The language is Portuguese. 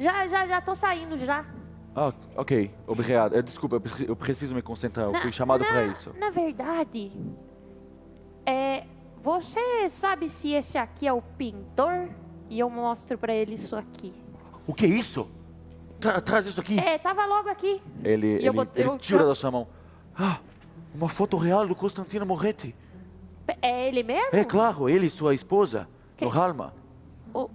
Já, já, já tô saindo já. Ah, ok. Obrigado. É, desculpa, eu preciso me concentrar. Eu Na- fui chamado para isso. Na verdade, é, você sabe se esse aqui é o pintor? E eu mostro para ele isso aqui. O que é isso? Tra traz isso aqui. É, tava logo aqui. Ele, ele, eu ele eu- tira da sua mão. Ah, uma foto real do Constantino Moretti. É ele mesmo? É claro, ele e sua esposa, Que- Ralma. O-